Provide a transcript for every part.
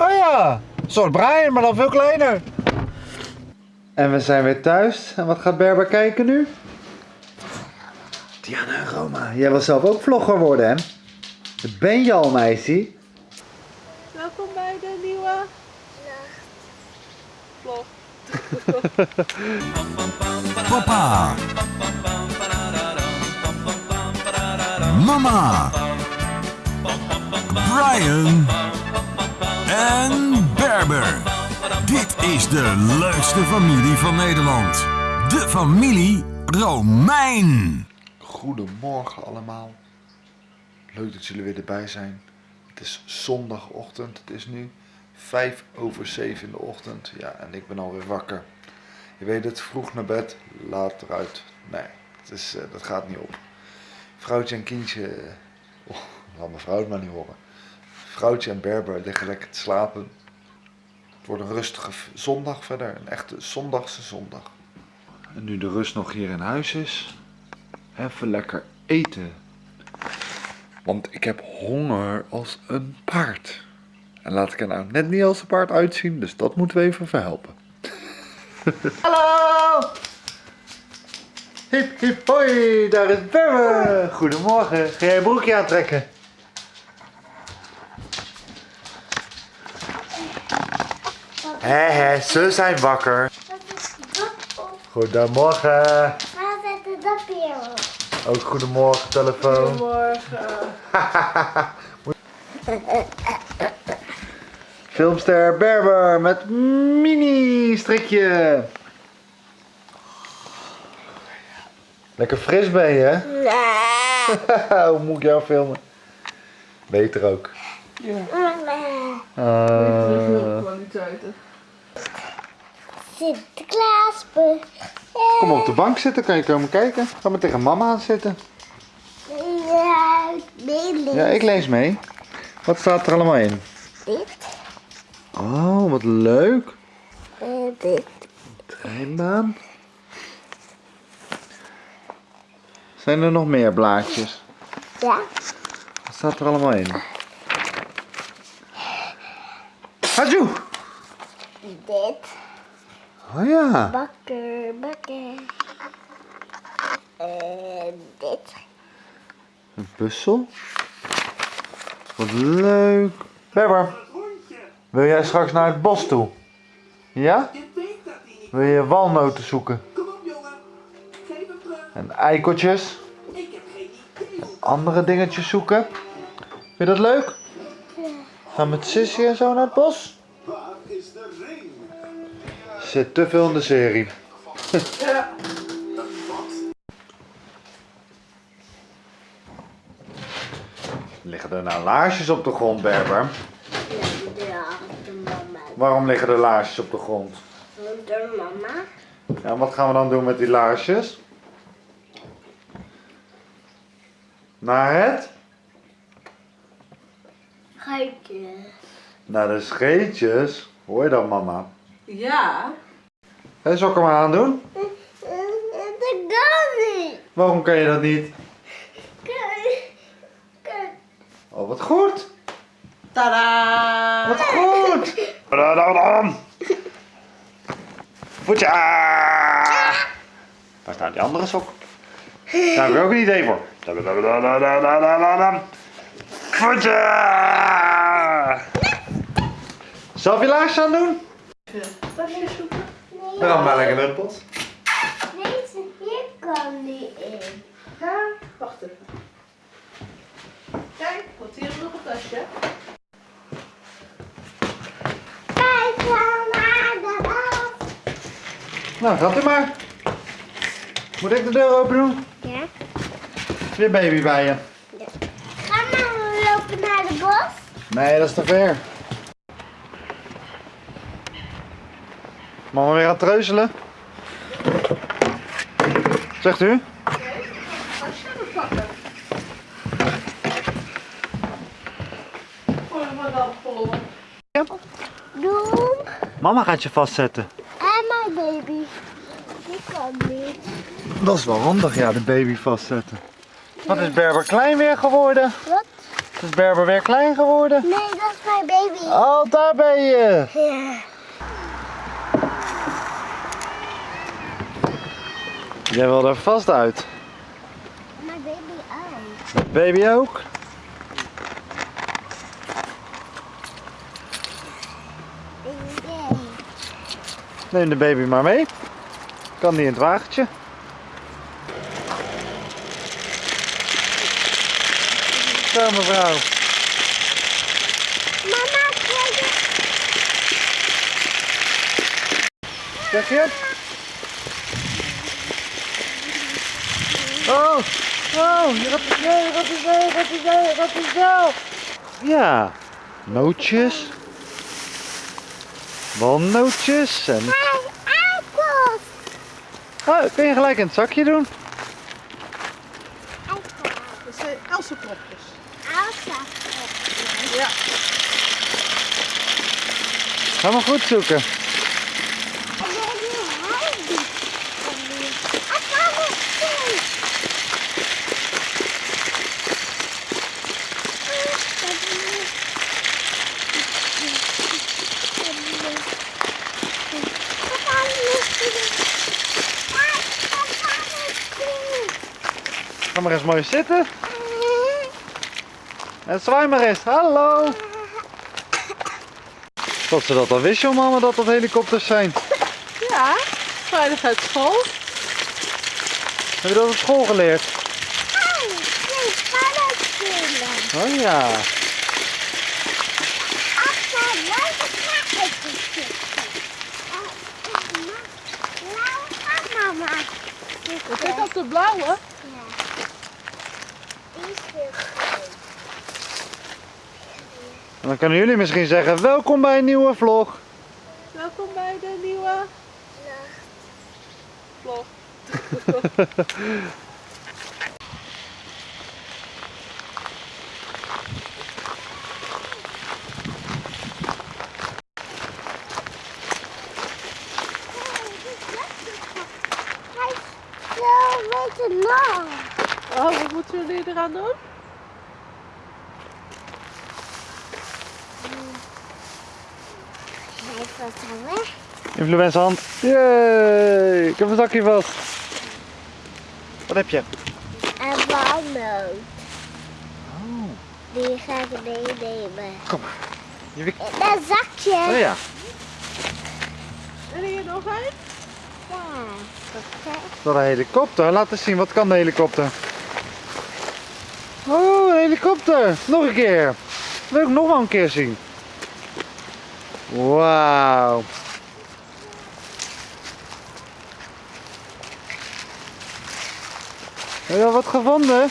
Oh ja, een soort Brian, maar dan veel kleiner. En we zijn weer thuis. En wat gaat Berber kijken nu? Diana en Roma. Jij wil zelf ook vlogger worden, hè? Dat ben je al, meisje. Welkom bij de nieuwe vlog. Papa. Mama. Brian. En Berber. Dit is de leukste familie van Nederland. De familie Romein. Goedemorgen allemaal. Leuk dat jullie weer erbij zijn. Het is zondagochtend. Het is nu vijf over zeven in de ochtend. Ja, en ik ben alweer wakker. Je weet het, vroeg naar bed, laat eruit. Nee, het is, eh, dat gaat niet op. Vrouwtje en kindje... eh, Oh, laat mijn vrouw het maar niet horen. Vrouwtje en Berber liggen lekker te slapen. Het wordt een rustige zondag verder. Een echte zondagse zondag. En nu de rust nog hier in huis is, even lekker eten. Want ik heb honger als een paard. En laat ik er nou net niet als een paard uitzien, dus dat moeten we even verhelpen. Hallo! Hip hip hoi, daar is Berber. Goedemorgen, ga jij een broekje aantrekken? Hé hé, ze zijn wakker. Goedemorgen. Waar zet de dapje op? Ook goedemorgen, telefoon. Goedemorgen. Filmster Berber met mini strikje. Lekker fris ben je, hè? Nee. Hoe moet ik jou filmen? Beter ook. Ja, Eh, kwaliteiten. Sinterklaas. kom op de bank zitten, kan je komen kijken? Ga maar tegen mama aan zitten. Ja, nee, Ja, ik lees mee. Wat staat er allemaal in? Dit. Oh, wat leuk. En dit. Treinbaan. Zijn er nog meer blaadjes? Ja. Wat staat er allemaal in? Hajoe! Dit. Oh ja. Bakker, bakker. En dit. Een puzzel. Wat leuk. Berber, wil jij straks naar het bos toe? Ja? Wil je walnoten zoeken? Kom op jongen, geef hem terug. En eikeltjes? Ik heb geen idee. Andere dingetjes zoeken? Vind je dat leuk? Gaan met Sissy en zo naar het bos? Zit te veel in de serie. Ja. Liggen er nou laarsjes op de grond, Berber? Ja, de mama. Waarom liggen er laarsjes op de grond? De mama. Ja, wat gaan we dan doen met die laarsjes? Naar het? Geitje. Naar de scheetjes. Hoor je dat, mama? Ja. Hé, zal ik hem aandoen? Dat kan niet. Waarom kan je dat niet? Kijk. Kijk. Oh, wat goed! Tada! Wat goed! Dadadam. Voetje! Waar staat die andere sok? Daar heb ik ook een idee voor. Voetje! Zal je laarsjes aan doen? Tasje zoeken. Dan gaan we maar lekker naar het bos. Deze hier kan niet in. Ja, wacht even. Kijk, want hier is nog een tasje. Kijk naar de bos. Nou, gaat u maar. Moet ik de deur open doen? Ja. Is weer baby bij je? Ga maar lopen naar de bos. Nee, dat is te ver. Mama weer aan het treuzelen? Zegt u? Vol. Doen. Mama gaat je vastzetten. En mijn baby. Die kan niet. Dat is wel handig, ja, de baby vastzetten. Wat is Berber klein weer geworden? Wat? Is Berber weer klein geworden? Nee, dat is mijn baby. Oh, daar ben je. Ja. Jij wil er vast uit. Mijn baby ook. Baby ook? Nee. Neem de baby maar mee. Kan die in het wagentje? Zo mevrouw. Mama, kijk. Zeg je? Oh, oh, je gaat er snel, je gaat er snel, je gaat er snel, je gaat er snel. Ja, nootjes. Walnootjes en... Hey, appels. Oh, kun je gelijk in het zakje doen? Appels. Dat zijn Elsenkropjes. Elsa. Ja. Ga maar goed zoeken. En dan die huid. En dan nog steeds. Ga maar eens mooi zitten. En zwaai maar eens. Hallo. Dat ze dat al wist, joh, mama, dat dat helikopters zijn. Ja, veiligheidsschool. Heb je dat op school geleerd? Oh ja. Mama. Kijk op de blauwe. Ja. Die is heel groot. En dan kunnen jullie misschien zeggen, welkom bij een nieuwe vlog. Welkom bij de nieuwe vlog. Oh, wat moeten jullie eraan doen? Hij is wat aan weg. Influenza hand. Yay, ik heb een zakje vast. Wat heb je? Een walnoot. Oh, Die ga ik meenemen. kom maar. Je In een zakje. Oh ja, En hier nog een? Ja. Dat is een helikopter. Laat eens zien, wat kan de helikopter? Oh, een helikopter. Nog een keer. Wil ik nog wel een keer zien. Wauw. Heb je al wat gevonden?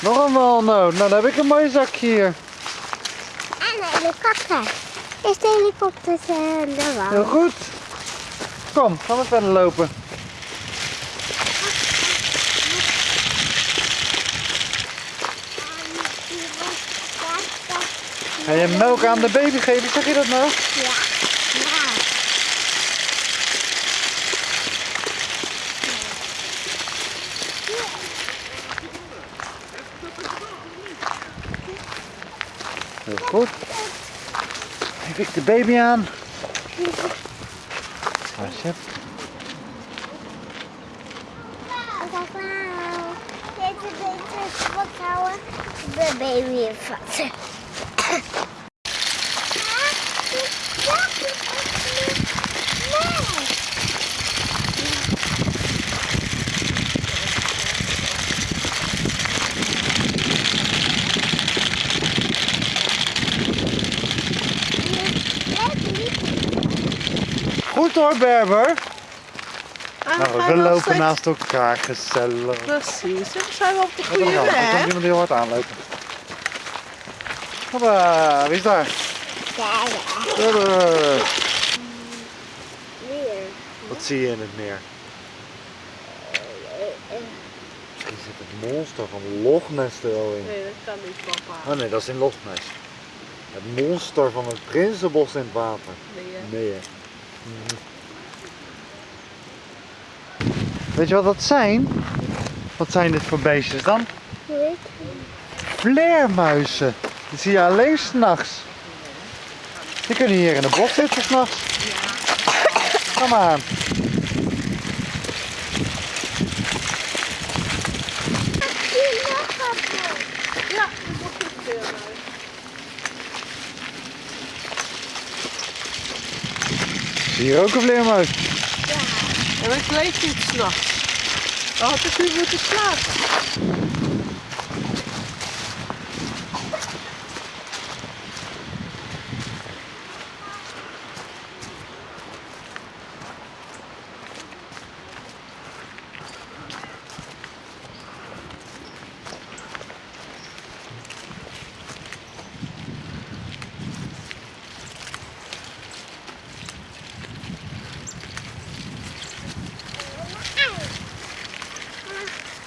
Nog een walnoot. Nou, dan heb ik een mooi zakje hier. En een helikopter. Is de helikopter in de wal? Heel goed. Kom, gaan we verder lopen. Ga je melk aan de baby geven? Zeg je dat nou? Ja. Ja. Heel goed. Geef ik de baby aan. Alsjeblieft. Kijk nou. Deze beetje wat houden. De baby in hoor, Berber. Ah, Nou, we lopen steeds- naast elkaar, gezellig. Precies, en dan zijn we op de goede dan? Er komt weg. iemand heel hard aanlopen. Hoppa, wie is daar? Berber. Weer. Wat zie je in het meer? Misschien zit het monster van Loch Ness er al in. Nee, dat kan niet, papa. Oh nee, dat is in Loch Ness. Het monster van het Prinsenbos in het water. Nee, hè. Nee hè. Weet je wat dat zijn? Wat zijn dit voor beestjes dan? Vleermuizen. Die zie je alleen s'nachts. Die kunnen hier in de bos zitten s'nachts. Kom aan. Ja, dat wordt goed weer. maar. Zie je hier ook een vleermuis? En ik leef niet s'nachts. Dan had ik moeten slapen.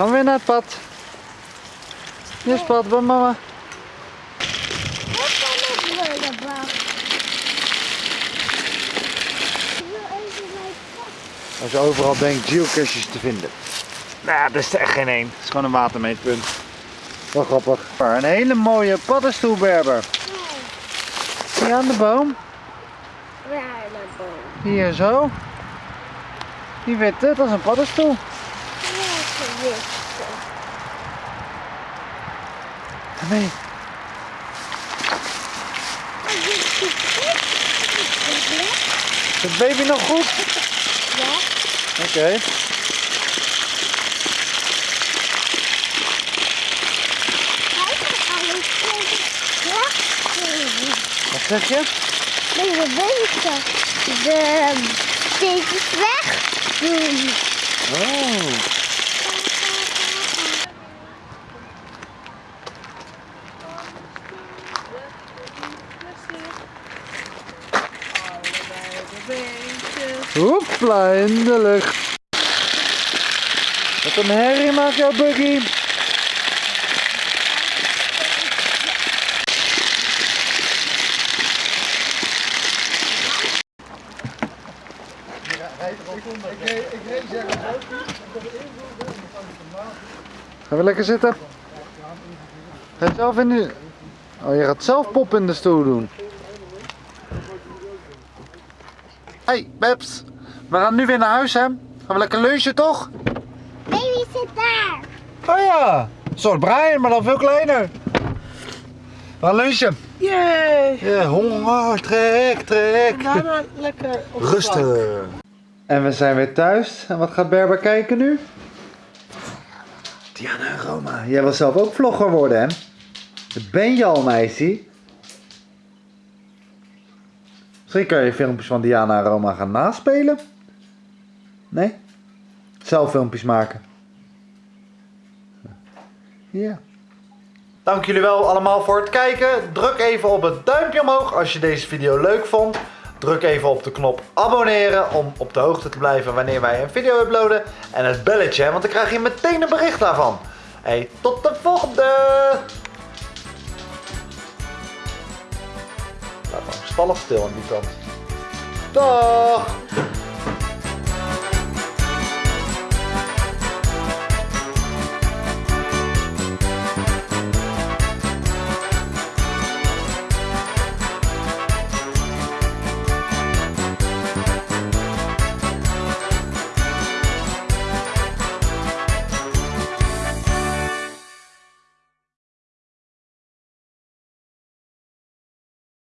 Gaan we weer naar het pad. Hier is het pad bij mama. Als je overal denkt geocaches te vinden. Nou, dat is er echt geen één. Het is gewoon een watermeetpunt. Wel grappig. Maar een hele mooie paddenstoelberber. Hier aan de boom. Waar naar boven? Hier zo. Die witte, dat is een paddenstoel. Welke wist Nee. Is het baby nog goed? Ja. Oké. Wat zeg je? Deze bezig. De steentjes weg. doen. Oh. De Hoepla, in de lucht. Wat een herrie maakt jouw buggy. Gaan we lekker zitten? Ga je zelf in de... Oh, je gaat zelf pop in de stoel doen. Hey, Babs. We gaan nu weer naar huis, hè? Gaan we lekker lunchen, toch? Baby zit daar. Oh ja. Een soort Brian, maar dan veel kleiner. We gaan lunchen. Yay! Ja, honger, trek, trek. Daarna lekker op. Rustig. En we zijn weer thuis. En wat gaat Berber kijken nu? Diana en Roma. Jij wil zelf ook vlogger worden, hè? Dat ben je al, meisje. Misschien kun je filmpjes van Diana en Roma gaan naspelen. Nee? Zelf filmpjes maken. Ja. Dank jullie wel allemaal voor het kijken. Druk even op het duimpje omhoog als je deze video leuk vond. Druk even op de knop abonneren om op de hoogte te blijven wanneer wij een video uploaden. En het belletje, want dan krijg je meteen een bericht daarvan. Hey, tot de volgende! Laat maar stallig stil aan die kant. Dag!